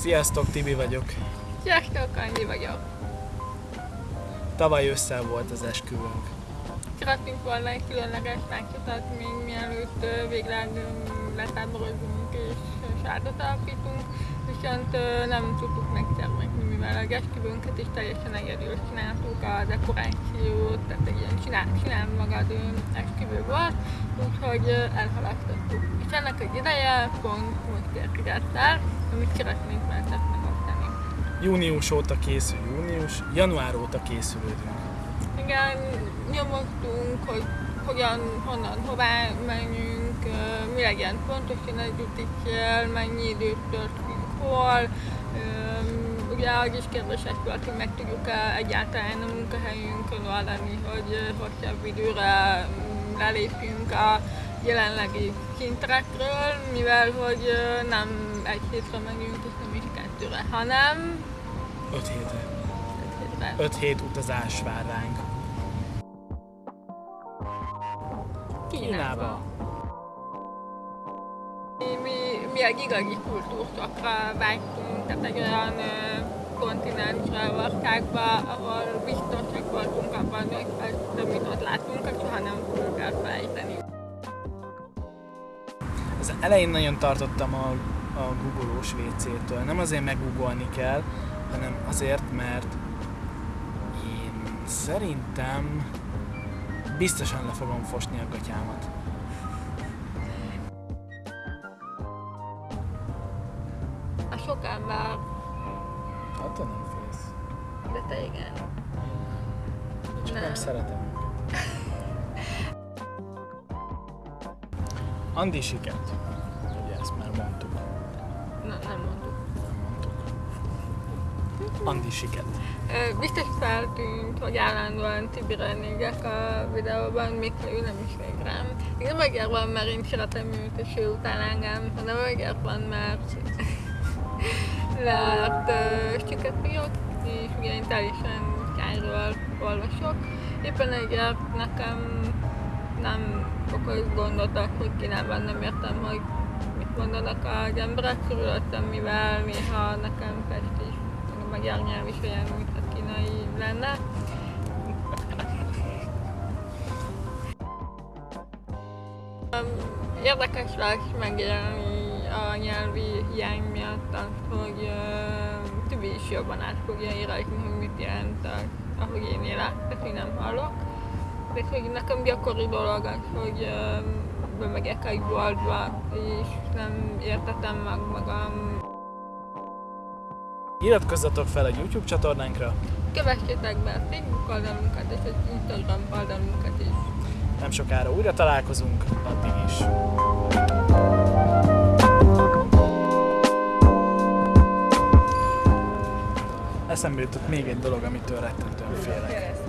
Sziasztok, Tibi vagyok. Sziasztok, Andi vagyok. Tavaly ősszel volt az esküvőnk. Szeretnénk volna egy különleges táncot még mielőtt végleg letáborozunk és sárdat alapítunk, viszont nem tudtuk megszervezni, mivel a esküvőnket is teljesen egyedül csináltuk, a dekorációt, tehát egy ilyen csinál, csinál magad esküvő volt, úgyhogy elhalasztottuk. És ennek egy ideje pont most érkezett el, amit szeretnénk veltek megosztani. Június óta készül, június, január óta készülődünk. Igen, nyomoztunk, hogy hogyan, honnan, hová menjünk, mi legyen pontosan egy úti cél, mennyi időt töltünk hol. Ö, Ugye az is kérdések volt, hogy meg tudjuk-e egyáltalán a munkahelyünkön oldani, hogy hosszabb időre mm, lelépjünk a jelenlegi szintekről, mivel hogy nem egy hétre megyünk, és nem is kettőre, hanem Öt hétre. egy hétre. Öt hét utazás vár ránk. Kínába. Mi, egy igazi kultúrszakra vágytunk, tehát egy olyan kontinensre, országba, ahol biztosak voltunk abban, hogy azt, amit ott látunk, azt soha nem fogjuk elfelejteni. Az elején nagyon tartottam a, a googolós WC-től. Nem azért meggoogolni kell, hanem azért, mert én szerintem biztosan le fogom fosni a gatyámat. Sok ember, Attól nem félsz. de te igen. Csak nem, Nem. szeretem őket. Andi siket. Ugye ezt már mondtuk. Na, nem mondtuk. Nem mondtuk. Andi siket. Biztos feltűnt, hogy állandóan Tibire nézek a videóban, még ha ő nem is még rám. Még nem azért van, mert én szeretem őt, és ő utál engem, hanem azért van, mert mert süket írok, és ugye én teljesen kányról olvasok. Éppen ezért nekem nem okoz gondot hogy Kínában nem értem, hogy mit mondanak az emberek körülöttem, mivel néha nekem Pest is, a magyar nyelv is olyan, mintha kínai lenne. Érdekes lesz megélni a nyelvi hiány miatt hogy is jobban át fogja érezni, hogy mit jelent az, ahogy én élek, én nem hallok. De hogy nekem gyakori dolog az, hogy bemegyek egy boltba, és nem értetem meg magam. Iratkozzatok fel a YouTube csatornánkra, Kövessétek be a Facebook oldalunkat és az Instagram oldalunkat is. nem sokára újra találkozunk, addig is. Eszembe jutott még egy dolog, amitől rettentően félek.